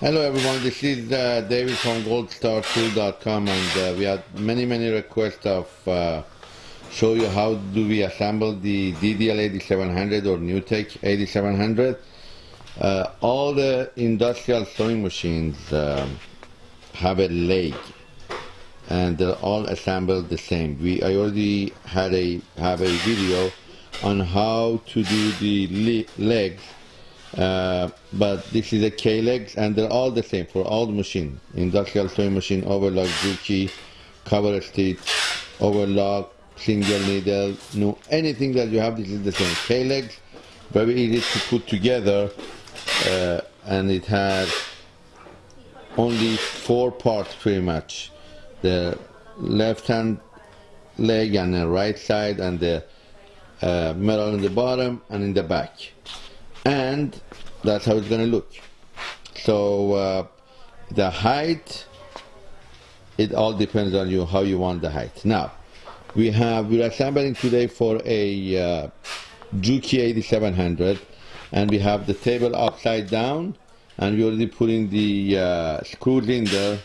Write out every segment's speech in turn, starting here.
Hello everyone, this is uh, David from goldstartool.com and uh, we had many many requests of uh, show you how do we assemble the DDL 8700 or NewTek 8700. Uh, all the industrial sewing machines um, have a leg and they're all assembled the same. We I already had a have a video on how to do the legs uh, but this is a K-legs and they're all the same for all the machine. Industrial sewing machine, overlock, Juki, cover stitch, overlock, single needle, no, anything that you have, this is the same. K-legs, very easy to put together uh, and it has only four parts pretty much. The left hand leg and the right side and the uh, metal in the bottom and in the back and that's how it's going to look. So uh, the height it all depends on you how you want the height. Now we have we're assembling today for a uh, Juki 8700 and we have the table upside down and we're already putting the uh, screws in there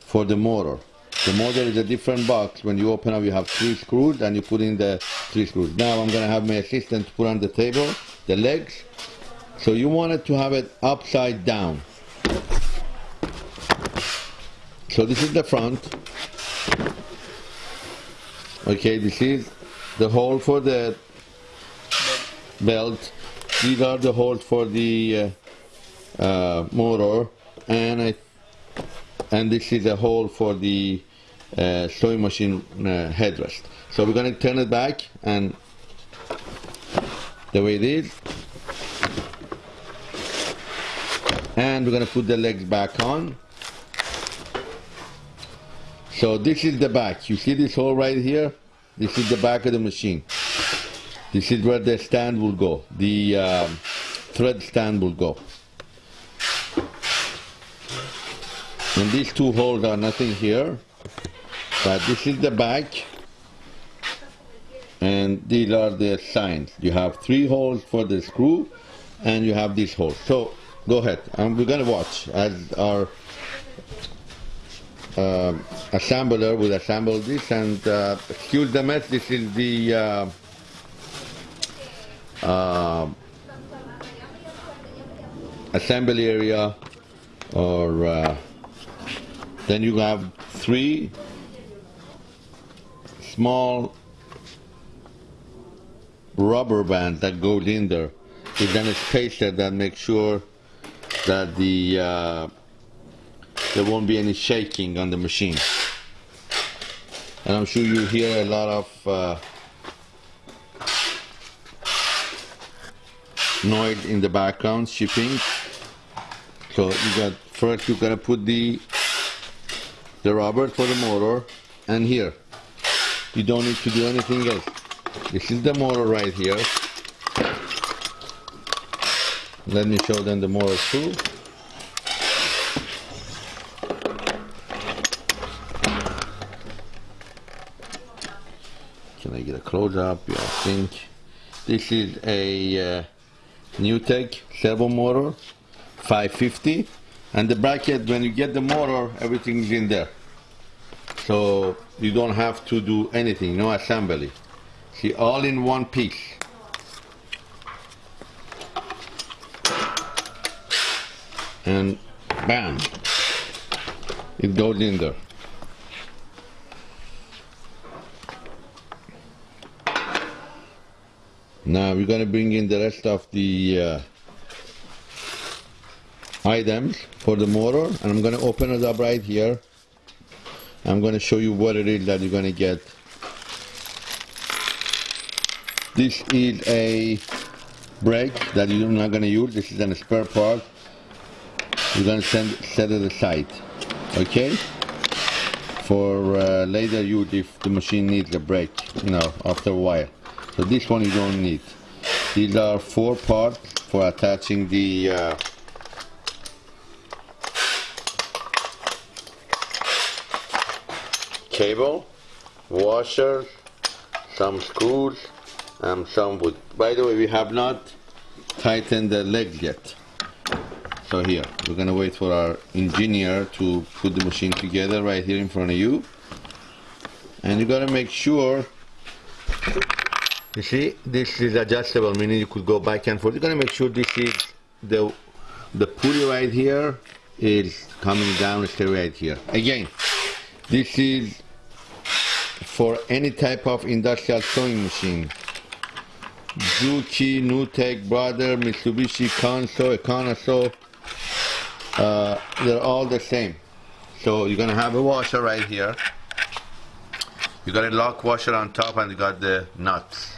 for the motor. The motor is a different box. When you open up you have three screws and you put in the three screws. Now I'm gonna have my assistant put on the table the legs so you wanted to have it upside down. So this is the front. Okay, this is the hole for the belt. These are the holes for the uh, uh, motor, and I, and this is a hole for the uh, sewing machine uh, headrest. So we're going to turn it back, and the way it is, and we're to put the legs back on. So this is the back. You see this hole right here? This is the back of the machine. This is where the stand will go. The um, thread stand will go. And these two holes are nothing here but this is the back and these are the signs. You have three holes for the screw and you have this hole. So Go ahead. Um, we're to watch as our uh, assembler will assemble this and uh, excuse the mess, this is the uh, uh assembly area or uh, then you have three small rubber band that goes in there. then a spacer that makes sure that the uh, there won't be any shaking on the machine. And I'm sure you hear a lot of uh, noise in the background shipping. So you got first you're gonna put the the rubber for the motor and here. You don't need to do anything else this is the motor right here let me show them the motor too. Can I get a close up? Yeah, I think this is a uh, NewTek servo motor 550 and the bracket when you get the motor everything's in there so you don't have to do anything no assembly see all in one piece. And bam. It goes in there. Now we're to bring in the rest of the uh, items for the motor and I'm to open it up right here. I'm to show you what it is that you're to get this is a brake that you're not going to use. This is a spare part. You're going to send, set it aside okay? For uh, later use if the machine needs a brake you know after a while. So this one you don't need. These are four parts for attaching the uh, cable washers some screws and some wood by the way we have not tightened the legs yet So here, we're gonna wait for our engineer to put the machine together right here in front of you. And you gotta make sure, you see, this is adjustable, meaning you could go back and forth. You gotta make sure this is, the, the pulley right here is coming down straight right here. Again, this is for any type of industrial sewing machine. Juki, NewTek, Brother, Mitsubishi, Kanso, Ekanaso, uh, they're all the same. So you're gonna have a washer right here. You got a lock washer on top and you got the nuts.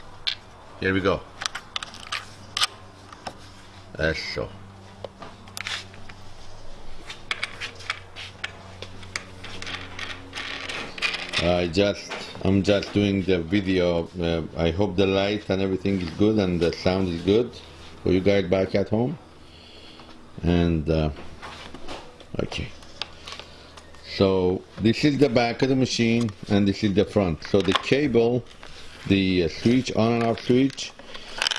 Here we go. That's so. I just I'm just doing the video. Uh, I hope the light and everything is good and the sound is good for you guys back at home. And uh, okay. So this is the back of the machine and this is the front. So the cable, the uh, switch on and off switch,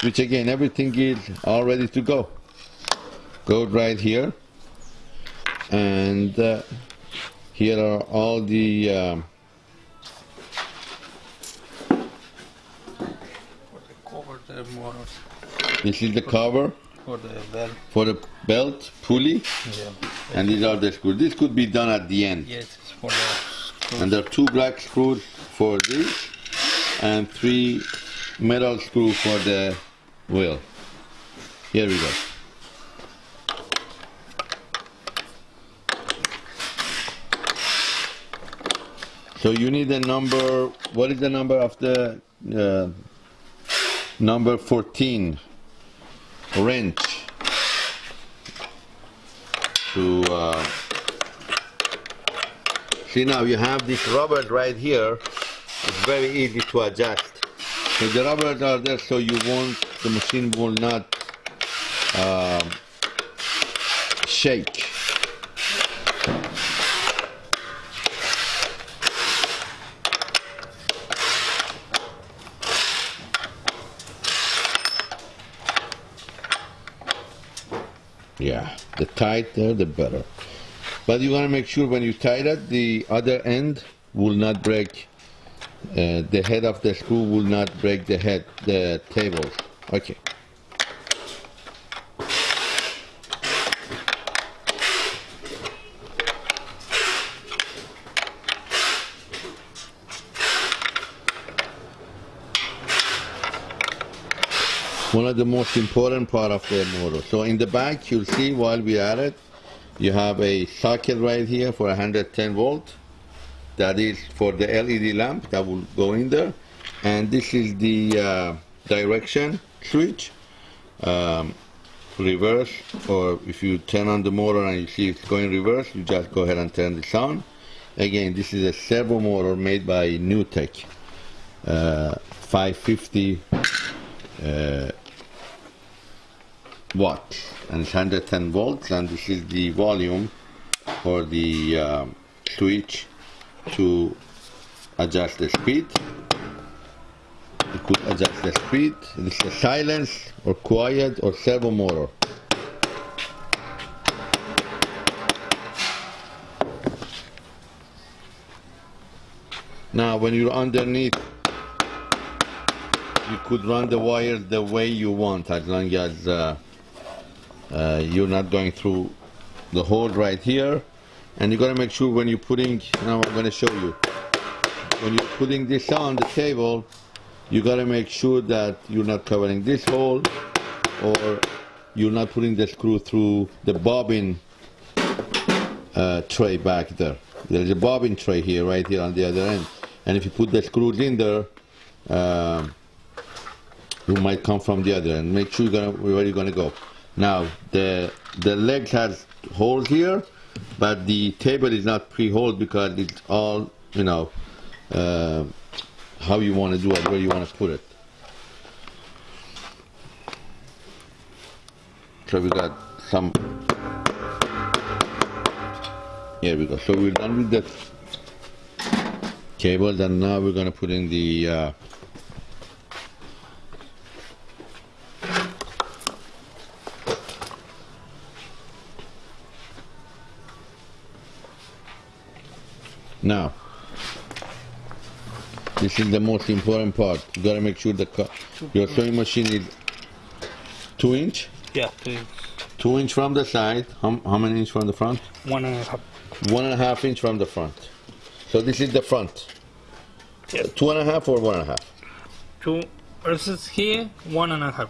which again everything is all ready to go. Go right here. And uh, here are all the um, This is the cover for the well. for the belt pulley, Yeah. and these are the screws. This could be done at the end. Yes, it's for the screws. And there are two black screws for this, and three metal screws for the wheel. Here we go. So you need the number. What is the number of the uh, number 14 wrench to uh, see now you have this rubber right here. It's very easy to adjust. So the rubbers are there so you won't the machine will not um shake Yeah, the tighter the better. But you want to make sure when you tie it, the other end will not break. Uh, the head of the screw will not break the head, the table. Okay. One of the most important part of the motor. So in the back, you'll see while we at it, you have a socket right here for 110 volt. That is for the LED lamp that will go in there. And this is the uh, direction switch. Um, reverse, or if you turn on the motor and you see it's going reverse, you just go ahead and turn this on. Again, this is a servo motor made by NewTek. Uh, 550 uh, watts and it's 110 volts and this is the volume for the uh, switch to adjust the speed. You could adjust the speed. This is silence or quiet or servo motor now when you're underneath you could run the wires the way you want as long as uh, uh, you're not going through the hole right here and you got to make sure when you're putting now I'm going to show you when you're putting this on the table you got to make sure that you're not covering this hole or you're not putting the screw through the bobbin uh, tray back there there's a bobbin tray here right here on the other end and if you put the screws in there um, you might come from the other end. Make sure you're gonna where you're gonna go. Now the the legs has holes here, but the table is not pre-holed because it's all you know uh, how you want to do it, where you want to put it. So we got some. Here we go. So we're done with the cables, and now we're gonna put in the. Uh, Now, this is the most important part. You gotta make sure the your sewing machine is two inch, Yeah, two inch. two inch from the side. How, how many inch from the front? One and a half. One and a half inch from the front. So this is the front. Yeah. Two and a half or one and a half? Two versus here, one and a half.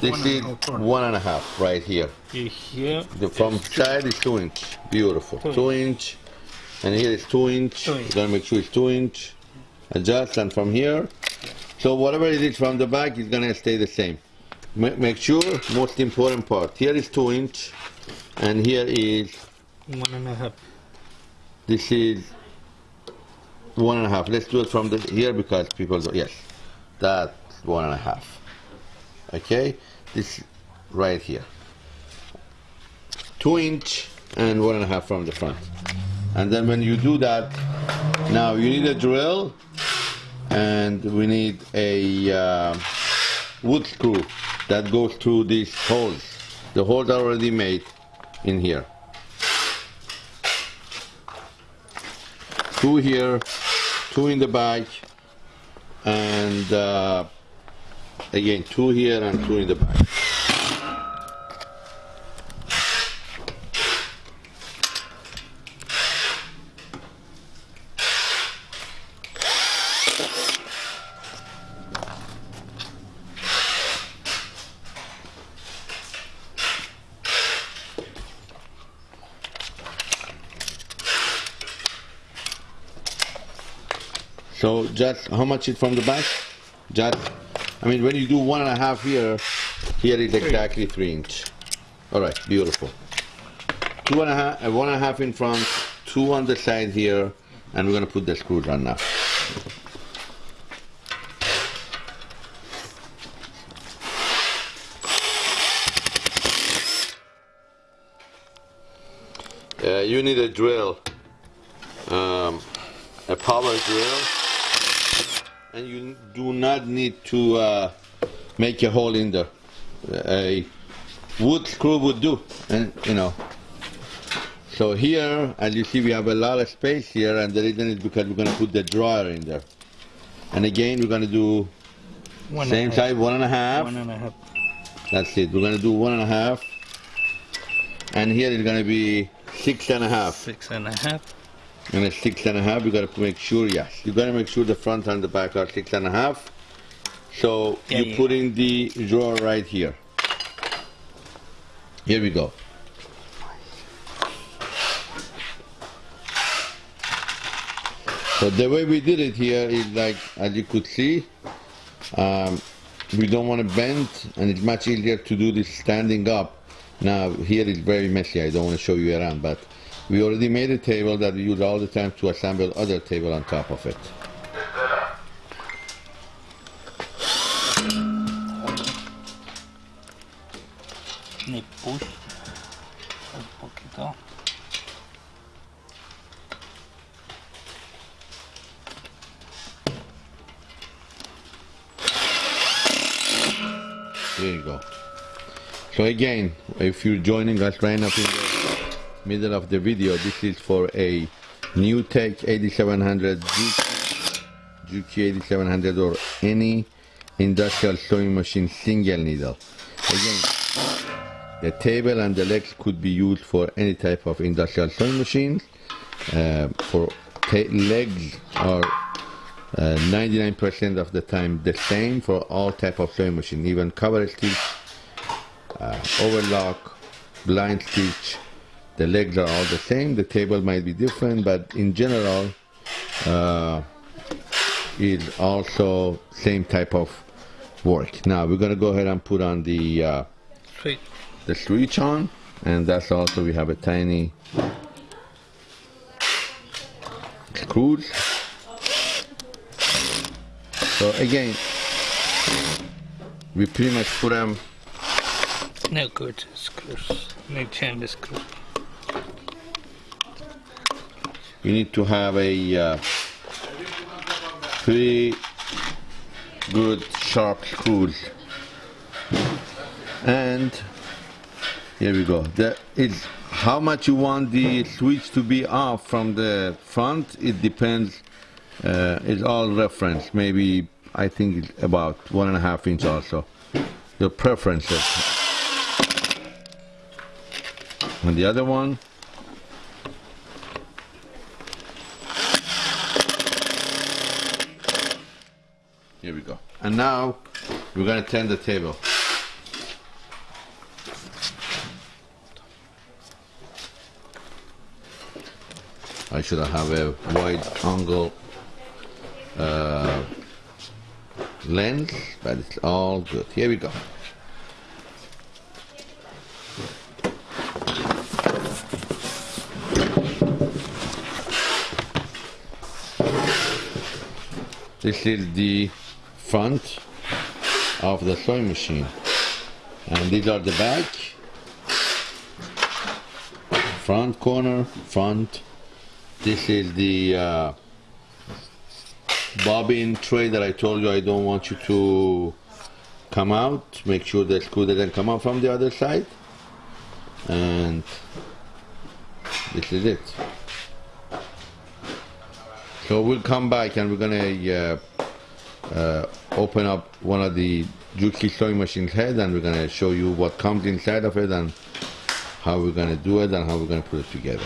This One is a half front. one and a half right here. Here, The front side is two inch. Beautiful. Two Two inch. And here is two inch. Two You inch. gotta make sure it's two inch. Adjust and from here. So whatever it is from the back is gonna stay the same. Ma- Make sure, most important part. Here is two inch. And here is, one and a half. this is one and a half. Let's do it from the here because people, go, yes, that's one and a half. Okay, this right here. Two inch and one and a half from the front. And then when you do that, now you need a drill and we need a uh, wood screw that goes through these holes. The holes are already made in here. Two here, two in the back, and uh, again two here and two in the back. So just how much is from the back? Just, I mean, when you do one and a half here, here is exactly three inch. All right, beautiful. Two and a half, uh, one and a half in front, two on the side here, and we're gonna put the screws on now. Uh, you need a drill, um, a power drill, and you do not need to uh, make a hole in there. A wood screw would do, and you know. So here, as you see, we have a lot of space here, and the reason is because we're going to put the dryer in there. And again, we're going to do One same size, one and a half. One and a half. That's it. We're going to do one and a half. And here is going to be six and a half. Six and a half. And a six and a half, you gotta make sure, yes. You gotta make sure the front and the back are six and a half. So Yeah, you yeah. put in the drawer right here. Here we go. So the way we did it here is like, as you could see, um, we don't want to bend and it's much easier to do this standing up. Now here is very messy, I don't want to show you around, but we already made a table that we use all the time to assemble other table on top of it. Push. Un poquito. There you go. So again, if you're joining us right up in the middle of the video, this is for a NewTek 8700 Juki, Juki 8700 or any industrial sewing machine single needle. Again, the table and the legs could be used for any type of industrial sewing machines. Uh, for legs are uh, 99% of the time the same for all type of sewing machine, even cover stitch, uh, overlock, blind stitch. The legs are all the same. The table might be different, but in general, uh, is also same type of work. Now we're gonna go ahead and put on the uh, Sweet. the switch on, and that's also we have a tiny screws. So again, we pretty much put them No good screws. No change the screws. You need to have a uh, pretty good sharp screws and here we go that is how much you want the switch to be off from the front, it depends. Uh, it's all reference. Maybe I think it's about one and a half inch also. Your preferences. And the other one, here we go. And now we're gonna turn the table. I should have a wide angle uh, lens, but it's all good. Here we go. This is the front of the sewing machine. And these are the back, front corner, front. This is the uh, bobbin tray that I told you I don't want you to come out. Make sure the screw doesn't come out from the other side. And this is it. So we'll come back and we're gonna uh, uh, open up one of the Juki sewing machine's head and we're gonna show you what comes inside of it and how we're gonna do it and how we're gonna put it together.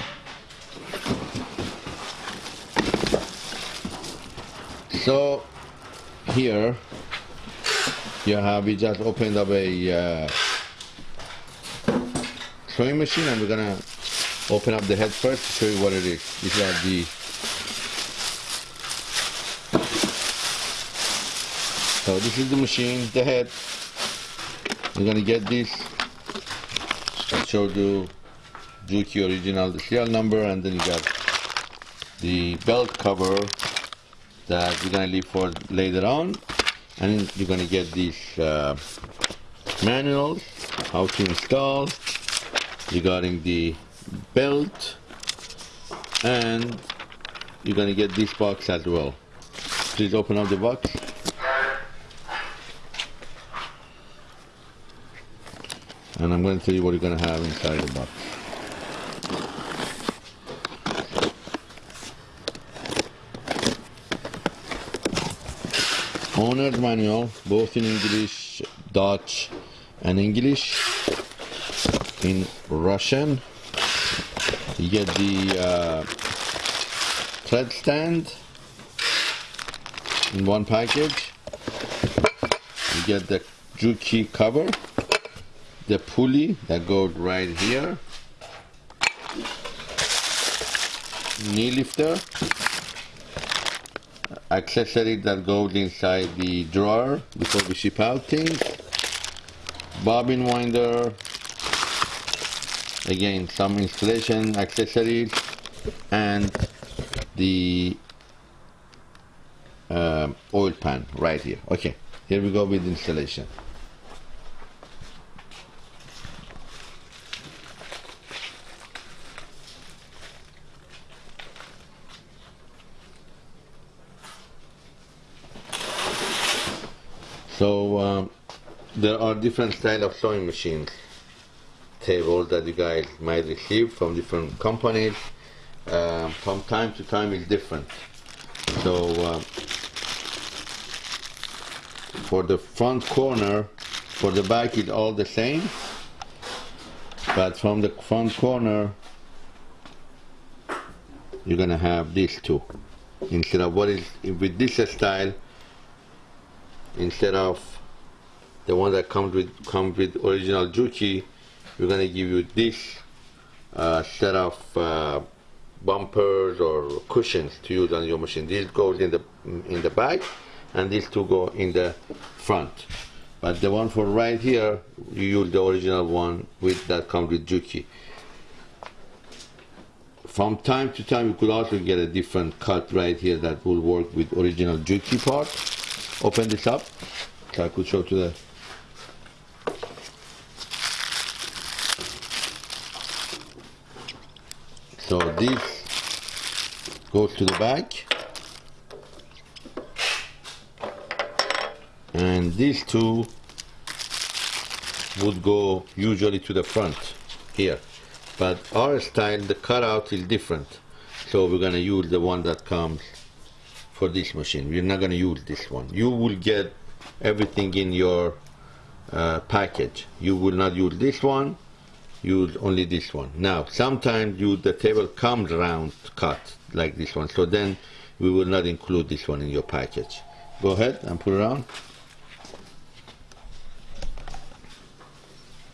So here you have we just opened up a uh, sewing machine and we're gonna open up the head first to show you what it is. These are the So this is the machine, the head. You're gonna get this. I showed you Juki original, the serial number, and then you got the belt cover that you're gonna leave for later on. And you're gonna get these uh, manuals, how to install, regarding the belt, and you're gonna get this box as well. Please open up the box. And I'm going to tell you what you're going to have inside the box. Owner's manual, both in English, Dutch, and English. In Russian, you get the uh, stand in one package. You get the Juki cover the pulley that goes right here. Knee lifter. Accessory that goes inside the drawer before we ship out things. Bobbin winder. Again some installation accessories and the uh, oil pan right here. Okay here we go with installation So um, there are different style of sewing machines tables that you guys might receive from different companies. Um, from time to time it's different. So uh, for the front corner, for the back it's all the same. But from the front corner, you're gonna have these two. Instead of what is with this style, instead of the one that comes with comes with original Juki, we're gonna give you this uh, set of uh, bumpers or cushions to use on your machine. This goes in the in the back, and these two go in the front. But the one for right here, you use the original one with that comes with Juki. From time to time, you could also get a different cut right here that will work with original Juki part open this up. So I could show to the so this goes to the back. And these two would go usually to the front here. But our style the cutout is different. So we're gonna use the one that comes for this machine. We're not gonna use this one. You will get everything in your uh, package. You will not use this one use only this one. Now sometimes you the table comes round cut like this one. So then we will not include this one in your package. Go ahead and put it on.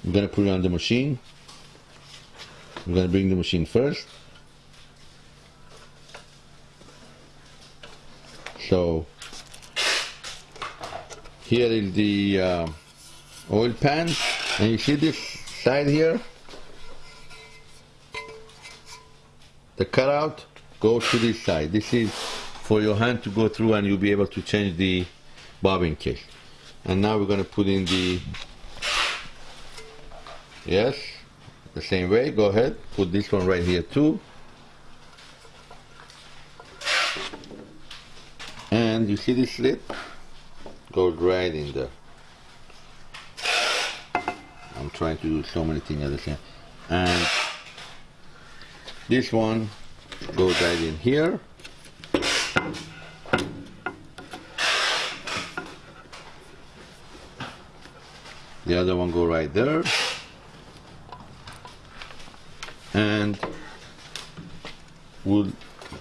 I'm gonna put it on the machine. I'm gonna bring the machine first so here is the uh, oil pan and you see this side here? The cutout goes to this side. This is for your hand to go through and you'll be able to change the bobbin case. And now we're going to put in the yes the same way. Go ahead put this one right here too and you see this slit goes right in there. I'm trying to do so many things at the same and this one goes right in here. The other one go right there. And we'll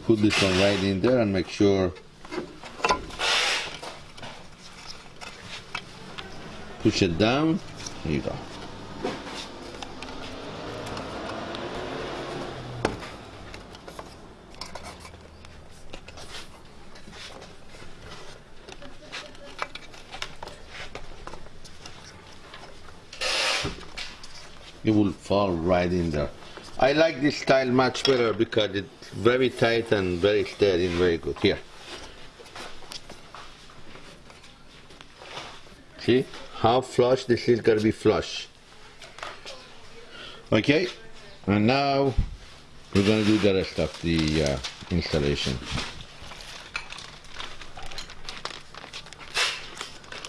put this one right in there and make sure push it down there you go it will fall right in there. I like this style much better because it's very tight and very steady and very good. Here. See how flush this is to be flush. Okay, and now we're going to do the rest of the uh, installation.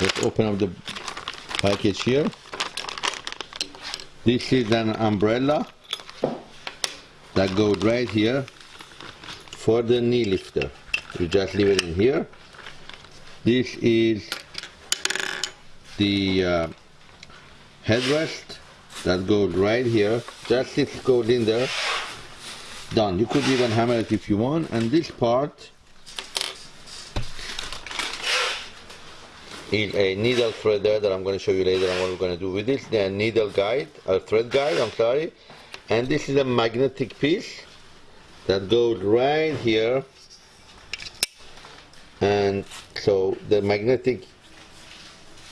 Let's open up the package here. This is an umbrella that goes right here for the knee lifter. You just leave it in here. This is the uh, headrest that goes right here. Just it goes in there. Done. You could even hammer it if you want. And this part is a needle threader that I'm going to show you later on what we're going to do with this. The needle guide, or thread guide, I'm sorry. And this is a magnetic piece that goes right here. And so the magnetic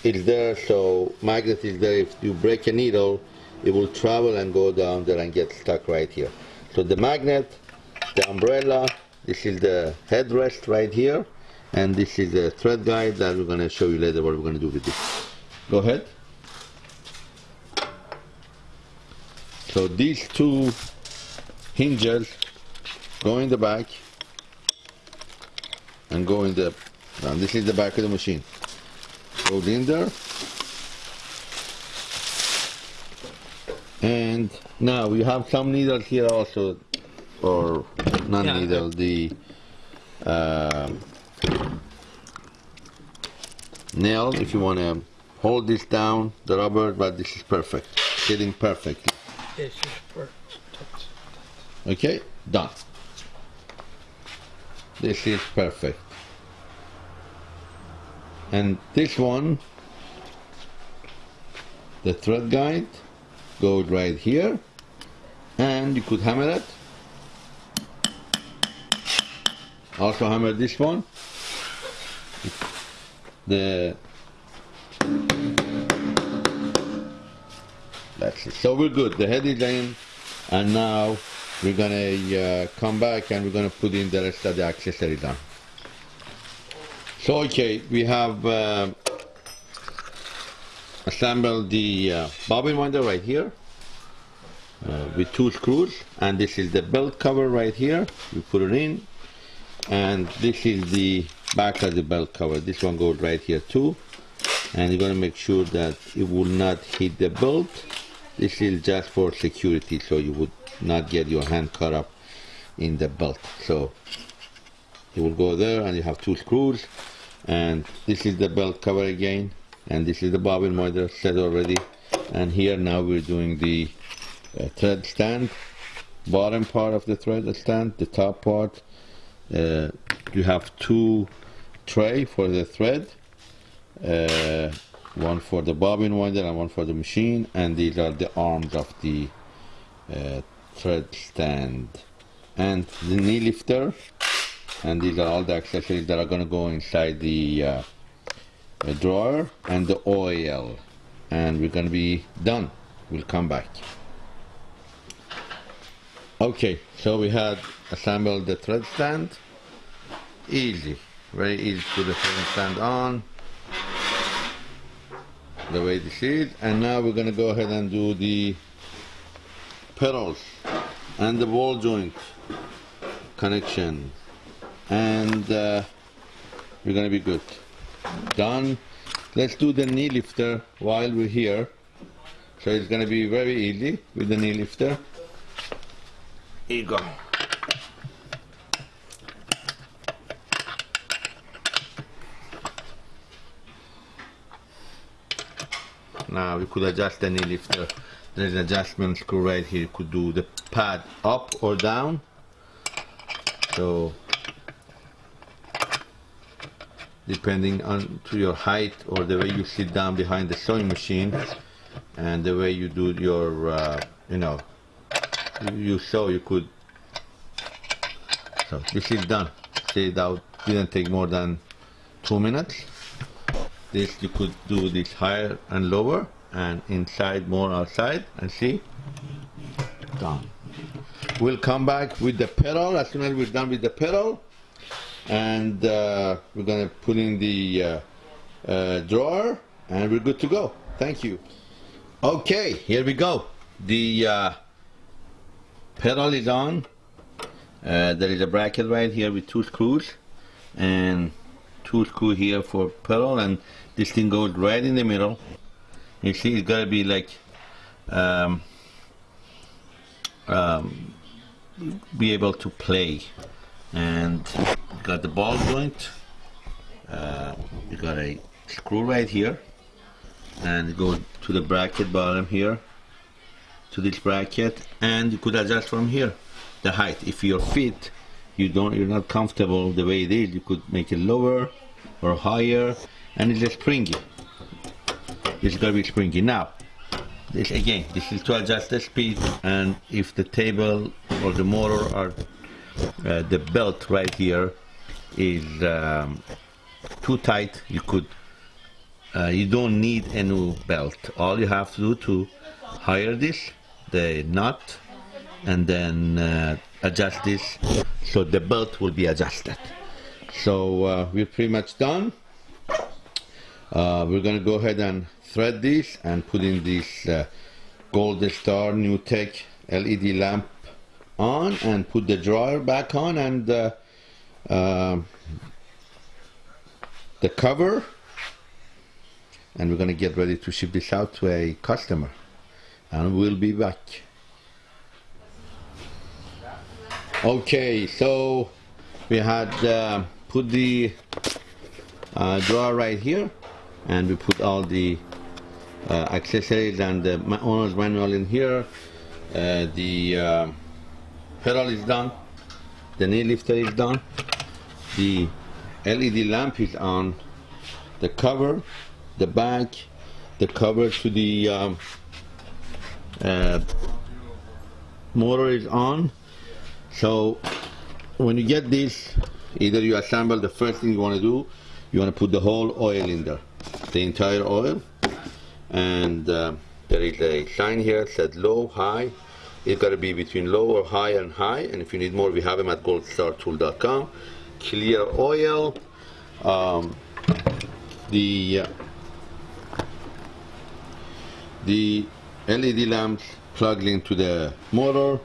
is there, so magnet is there. If you break a needle, it will travel and go down there and get stuck right here. So the magnet, the umbrella, this is the headrest right here and this is a thread guide that we're going to show you later what we're going to do with this. Go ahead. So these two hinges go in the back and go in the, and this is the back of the machine. Go in there. And now we have some needles here also, or not Yeah. needle, the um nail if you want to hold this down the rubber but this is perfect fitting perfectly is perfect. okay done this is perfect and this one the thread guide goes right here. And you could hammer it. Also hammer this one. The that's it. So we're good. The head is in and now we're gonna uh, come back and we're gonna put in the rest of the accessory down so okay we have uh, assembled the uh, bobbin winder right here uh, with two screws and this is the belt cover right here. We put it in and this is the back of the belt cover. This one goes right here too. And you're to make sure that it will not hit the belt. This is just for security, so you would not get your hand caught up in the belt. So you will go there and you have two screws and this is the belt cover again. And this is the bobbin winder set already. And here now we're doing the uh, thread stand. Bottom part of the thread stand the top part. Uh, you have two tray for the thread. Uh, one for the bobbin winder and one for the machine. And these are the arms of the uh, thread stand. And the knee lifter and these are all the accessories that are going to go inside the, uh, drawer and the oil and we're going to be done. We'll come back. Okay so we had assembled the thread stand. Easy. Very easy to put the thread stand on. The way this is. And now we're going to go ahead and do the pedals and the ball joint connection and uh, we're gonna be good. Done. Let's do the knee lifter while we're here. So it's gonna be very easy with the knee lifter. Here you go. Now we could adjust the knee lifter. There's an adjustment screw right here. You could do the pad up or down. So depending on to your height or the way you sit down behind the sewing machine and the way you do your uh, you know you sew you could. So this is done. See that didn't take more than two minutes. This you could do this higher and lower and inside more outside and see? Done. We'll come back with the pedal. As soon as we're done with the pedal and uh, we're gonna put in the uh, uh, drawer and we're good to go. Thank you. Okay here we go. The uh, pedal is on. Uh, there is a bracket right here with two screws and two screw here for pedal and this thing goes right in the middle. You see it's gotta be like um, um, be able to play. And got the ball joint. Uh, you got a screw right here. And go to the bracket bottom here. To this bracket. And you could adjust from here the height. If your feet you don't you're not comfortable the way it is you could make it lower or higher. And it's a springy. Is gonna be springy. Now this again this is to adjust the speed. And if the table or the motor are uh, the belt right here is um, too tight. You could uh, you don't need a new belt. All you have to do to hire this the knot, and then uh, adjust this so the belt will be adjusted. So uh, we're pretty much done. Uh, we're gonna go ahead and thread this and put in this uh, Gold Star NewTek LED lamp on and put the dryer back on and uh, the cover and we're going to get ready to ship this out to a customer and we'll be back. Okay so we had uh, put the uh, drawer right here and we put all the uh, accessories and the owner's manual in here. Uh, the pedal is done. The knee lifter is done the LED lamp is on the cover the back the cover to the um, uh, motor is on. So when you get this either you assemble the first thing you want to do you want to put the whole oil in there the entire oil. And uh, there is a sign here that said low high. It's got to be between low or high and high. And if you need more we have them at goldstartool.com clear oil. Um, the the LED lamps plugged into the motor.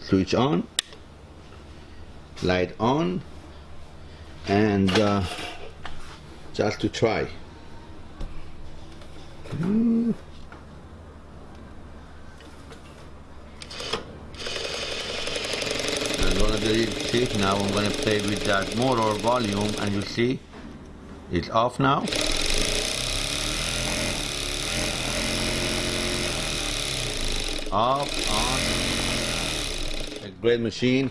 Switch on. Light on. And uh, just to try. Mm. Now I'm going to play with that motor volume and you see it's off now. Off on. A great machine.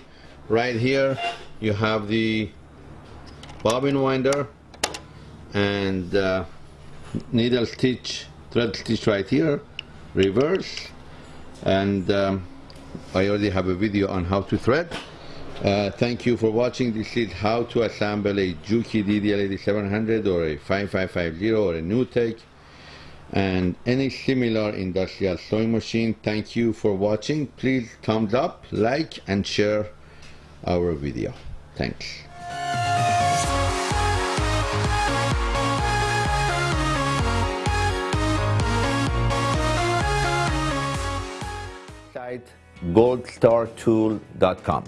Right here you have the bobbin winder and uh, needle stitch thread stitch right here reverse. And um, I already have a video on how to thread uh, thank you for watching. This is how to assemble a Juki DDL8700 or a 5550 or a NewTek and any similar industrial sewing machine thank you for watching. Please thumbs up like and share our video. Thanks. Goldstartool.com